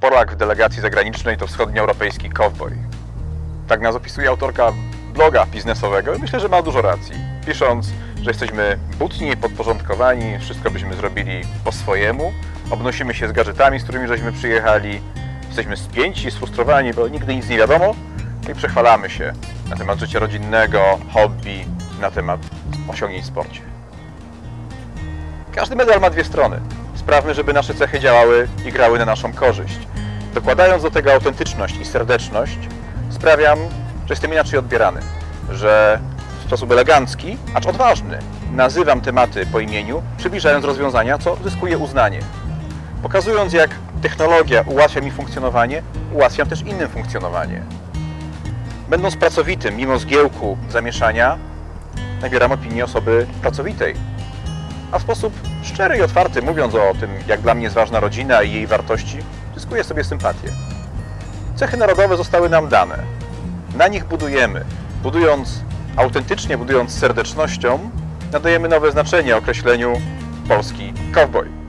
Polak w delegacji zagranicznej to wschodnioeuropejski cowboy. Tak nas opisuje autorka bloga biznesowego i myślę, że ma dużo racji. Pisząc, że jesteśmy butni podporządkowani, wszystko byśmy zrobili po swojemu, obnosimy się z gadżetami, z którymi żeśmy przyjechali, jesteśmy spięci, sfrustrowani, bo nigdy nic nie wiadomo i przechwalamy się na temat życia rodzinnego, hobby, na temat osiągnięć w sporcie. Każdy medal ma dwie strony. Sprawmy, żeby nasze cechy działały i grały na naszą korzyść. Dokładając do tego autentyczność i serdeczność, sprawiam, że jestem inaczej odbierany, że w sposób elegancki, acz odważny, nazywam tematy po imieniu, przybliżając rozwiązania, co zyskuje uznanie. Pokazując, jak technologia ułatwia mi funkcjonowanie, ułatwiam też innym funkcjonowanie. Będąc pracowitym, mimo zgiełku, zamieszania, nabieram opinii osoby pracowitej, a w sposób szczery i otwarty, mówiąc o tym, jak dla mnie jest ważna rodzina i jej wartości, zyskuję sobie sympatię. Cechy narodowe zostały nam dane. Na nich budujemy. Budując autentycznie, budując serdecznością, nadajemy nowe znaczenie określeniu polski cowboy.